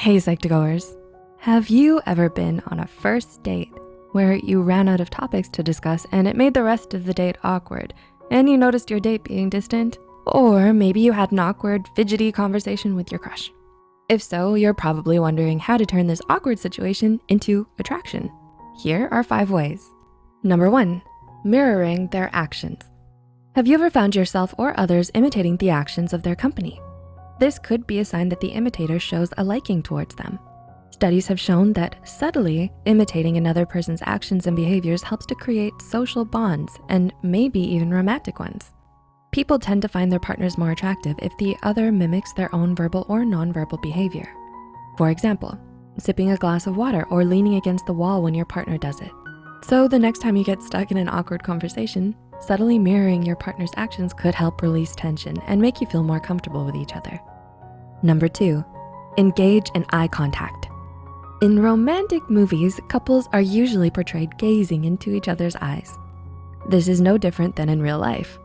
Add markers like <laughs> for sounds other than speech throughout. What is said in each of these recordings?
Hey Psych2Goers, have you ever been on a first date where you ran out of topics to discuss and it made the rest of the date awkward and you noticed your date being distant? Or maybe you had an awkward, fidgety conversation with your crush. If so, you're probably wondering how to turn this awkward situation into attraction. Here are five ways. Number one, mirroring their actions. Have you ever found yourself or others imitating the actions of their company? This could be a sign that the imitator shows a liking towards them. Studies have shown that subtly imitating another person's actions and behaviors helps to create social bonds and maybe even romantic ones. People tend to find their partners more attractive if the other mimics their own verbal or nonverbal behavior. For example, sipping a glass of water or leaning against the wall when your partner does it. So the next time you get stuck in an awkward conversation, subtly mirroring your partner's actions could help release tension and make you feel more comfortable with each other. Number two, engage in eye contact. In romantic movies, couples are usually portrayed gazing into each other's eyes. This is no different than in real life.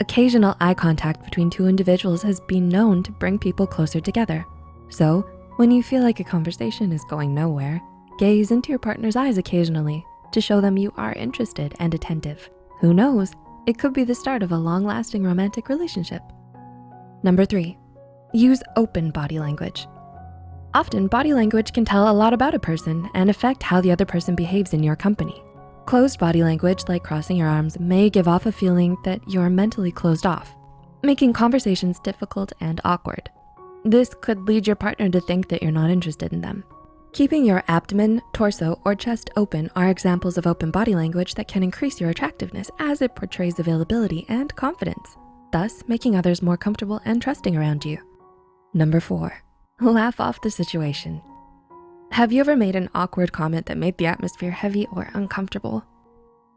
Occasional eye contact between two individuals has been known to bring people closer together. So when you feel like a conversation is going nowhere, gaze into your partner's eyes occasionally to show them you are interested and attentive. Who knows, it could be the start of a long-lasting romantic relationship. Number three, Use open body language. Often body language can tell a lot about a person and affect how the other person behaves in your company. Closed body language like crossing your arms may give off a feeling that you're mentally closed off, making conversations difficult and awkward. This could lead your partner to think that you're not interested in them. Keeping your abdomen, torso, or chest open are examples of open body language that can increase your attractiveness as it portrays availability and confidence, thus making others more comfortable and trusting around you. Number four, laugh off the situation. Have you ever made an awkward comment that made the atmosphere heavy or uncomfortable?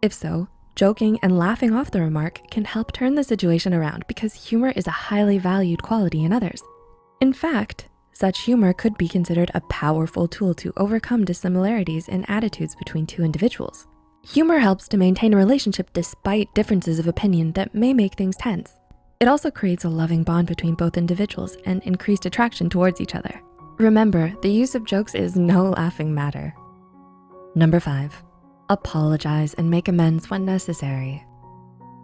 If so, joking and laughing off the remark can help turn the situation around because humor is a highly valued quality in others. In fact, such humor could be considered a powerful tool to overcome dissimilarities in attitudes between two individuals. Humor helps to maintain a relationship despite differences of opinion that may make things tense. It also creates a loving bond between both individuals and increased attraction towards each other. Remember, the use of jokes is no <laughs> laughing matter. Number five, apologize and make amends when necessary.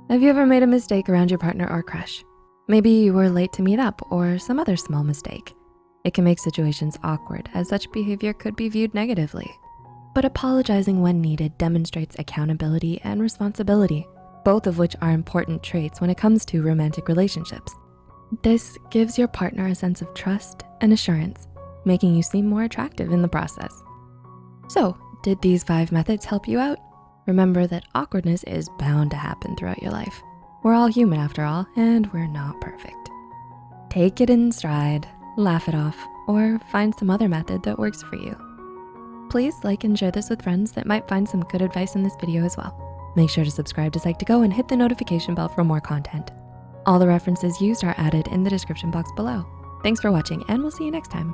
Have you ever made a mistake around your partner or crush? Maybe you were late to meet up or some other small mistake. It can make situations awkward as such behavior could be viewed negatively. But apologizing when needed demonstrates accountability and responsibility both of which are important traits when it comes to romantic relationships. This gives your partner a sense of trust and assurance, making you seem more attractive in the process. So did these five methods help you out? Remember that awkwardness is bound to happen throughout your life. We're all human after all, and we're not perfect. Take it in stride, laugh it off, or find some other method that works for you. Please like and share this with friends that might find some good advice in this video as well. Make sure to subscribe to Psych2Go and hit the notification bell for more content. All the references used are added in the description box below. Thanks for watching and we'll see you next time.